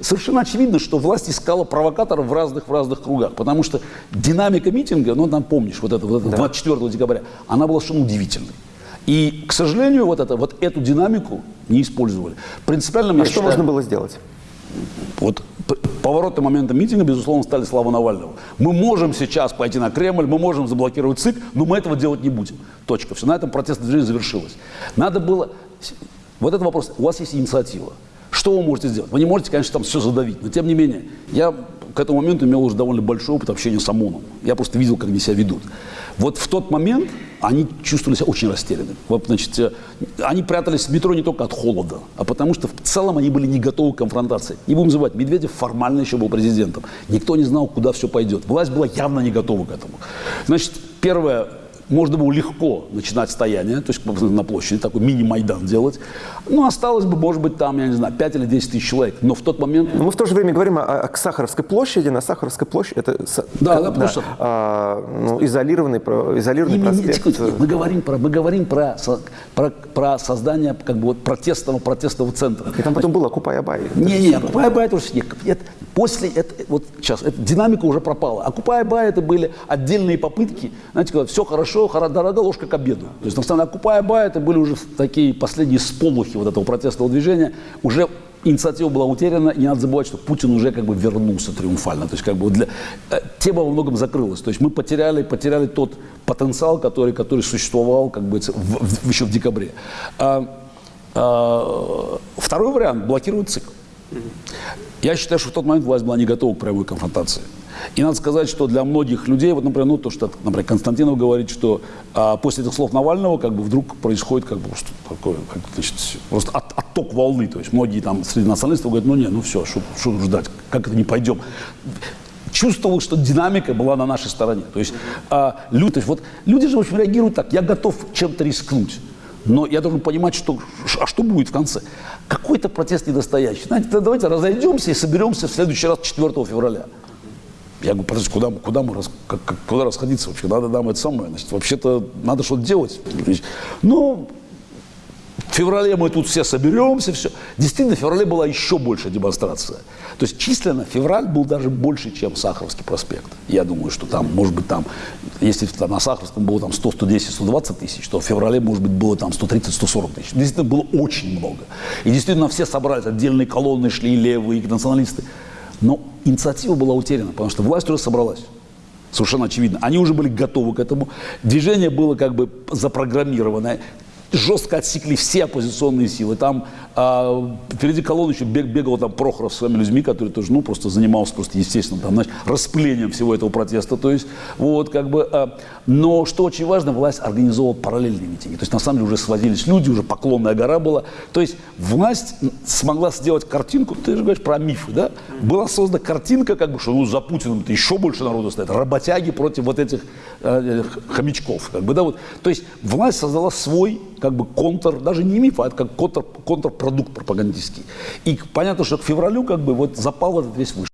совершенно очевидно, что власть искала провокаторов в разных, в разных кругах, потому что динамика митинга, ну, там помнишь, вот это, вот это 24 декабря, она была совершенно удивительной. И, к сожалению, вот, это, вот эту динамику не использовали. Принципиально, а я что считаю, можно было сделать? Вот поворотным моментом митинга, безусловно, стали слава Навального. Мы можем сейчас пойти на Кремль, мы можем заблокировать ЦИК, но мы этого делать не будем. Точка. Все, на этом протестное движение завершилось. Надо было... Вот этот вопрос. У вас есть инициатива. Что вы можете сделать? Вы не можете, конечно, там все задавить, но тем не менее, я к этому моменту имел уже довольно большой опыт общения с ОМОНом. Я просто видел, как они себя ведут. Вот в тот момент они чувствовали себя очень растерянными. Вот, значит, э, они прятались в метро не только от холода, а потому что в целом они были не готовы к конфронтации. Не будем забывать, Медведев формально еще был президентом. Никто не знал, куда все пойдет. Власть была явно не готова к этому. Значит, первое, можно было легко начинать стояние, то есть на площади такой мини-майдан делать. Ну, осталось бы, может быть, там, я не знаю, 5 или 10 тысяч человек. Но в тот момент... Но мы в то же время говорим о, о Сахаровской площади. На Сахаровской площади это да, да, да, а, ну, изолированный, изолированный проспект. Не, не, мы говорим, про, мы говорим про, про, про создание как бы, вот, протестного, протестного центра. И там потом было Окупай-Абай. Не, не, Окупай-Абай это уже нет. Это, после, это, вот сейчас, это, динамика уже пропала. Окупай-Абай это были отдельные попытки, знаете, когда все хорошо, дорога ложка к обеду. То есть, на самом деле, Окупай-Абай это были уже такие последние сполохи вот этого протестного движения, уже инициатива была утеряна, и не надо забывать, что Путин уже как бы вернулся триумфально. То есть как бы для... Э, тема во многом закрылась. То есть мы потеряли, потеряли тот потенциал, который, который существовал как бы, в, в, еще в декабре. А, а, второй вариант – блокировать цикл. Я считаю, что в тот момент власть была не готова к прямой конфронтации. И надо сказать, что для многих людей, вот, например, ну, то, что, например, Константинов говорит, что а, после этих слов Навального как бы вдруг происходит как бы что такое, как, значит, просто от, отток волны. То есть многие там среди националистов говорят, ну не, ну все, что ждать, как это не пойдем чувствовал, что динамика была на нашей стороне. То есть, а, люди, то есть вот, люди же в общем, реагируют так, я готов чем-то рискнуть. Но я должен понимать, что, а что будет в конце. Какой-то протест недостоящий. Знаете, давайте разойдемся и соберемся в следующий раз 4 февраля. Я говорю, подожди, куда, куда мы рас, как, куда расходиться вообще? Надо нам это самое. Значит, вообще-то надо что-то делать. Ну, феврале мы тут все соберемся, все. Действительно, в феврале была еще большая демонстрация. То есть численно февраль был даже больше, чем Сахаровский проспект. Я думаю, что там, может быть, там, если там на Сахаровском было там 100, 110, 120 тысяч, то в феврале, может быть, было там 130, 140 тысяч. Действительно, было очень много. И действительно, все собрались, отдельные колонны шли, левые, националисты. Но инициатива была утеряна, потому что власть уже собралась. Совершенно очевидно. Они уже были готовы к этому. Движение было как бы запрограммированное жестко отсекли все оппозиционные силы. Там а, впереди колонны еще бег, бегал там Прохоров с своими людьми, которые тоже, ну, просто занимался просто, естественно, там, знаешь, распылением всего этого протеста. То есть, вот, как бы, а, но что очень важно, власть организовала параллельные митинги. То есть, на самом деле, уже сводились люди, уже поклонная гора была. То есть, власть смогла сделать картинку, ты же говоришь про мифы, да? Была создана картинка, как бы, что ну, за Путиным-то еще больше народу стоит. Работяги против вот этих э, хомячков, как бы, да, вот. То есть, власть создала свой как бы контр, даже не миф, а это как контр, контрпродукт пропагандистский. И понятно, что к февралю как бы вот запал этот весь вышел.